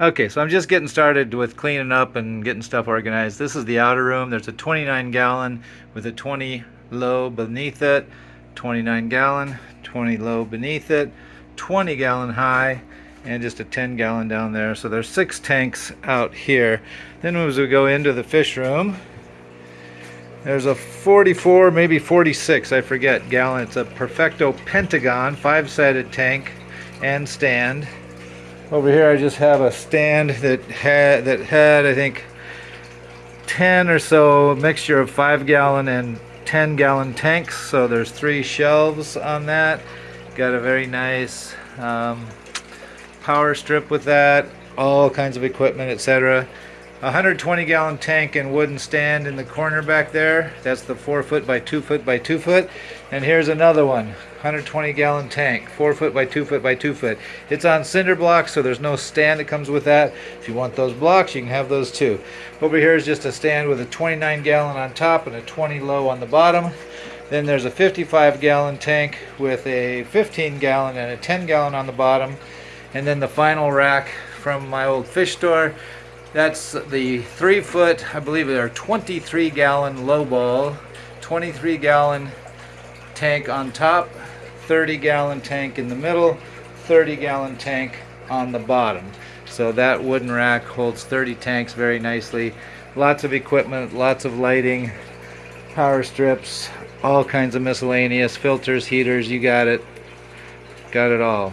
Okay, so I'm just getting started with cleaning up and getting stuff organized. This is the outer room. There's a 29 gallon with a 20 low beneath it, 29 gallon, 20 low beneath it, 20 gallon high, and just a 10 gallon down there. So there's six tanks out here. Then as we go into the fish room, there's a 44, maybe 46, I forget, gallon. It's a Perfecto Pentagon five-sided tank and stand. Over here I just have a stand that had, that had I think 10 or so mixture of 5 gallon and 10 gallon tanks. So there's three shelves on that. Got a very nice um, power strip with that, all kinds of equipment, etc. 120 gallon tank and wooden stand in the corner back there. That's the 4 foot by 2 foot by 2 foot. And here's another one, 120 gallon tank, 4 foot by 2 foot by 2 foot. It's on cinder blocks, so there's no stand that comes with that. If you want those blocks, you can have those too. Over here is just a stand with a 29 gallon on top and a 20 low on the bottom. Then there's a 55 gallon tank with a 15 gallon and a 10 gallon on the bottom. And then the final rack from my old fish store that's the three foot, I believe they're 23 gallon low ball, 23 gallon tank on top, 30 gallon tank in the middle, 30 gallon tank on the bottom. So that wooden rack holds 30 tanks very nicely. Lots of equipment, lots of lighting, power strips, all kinds of miscellaneous filters, heaters, you got it. Got it all.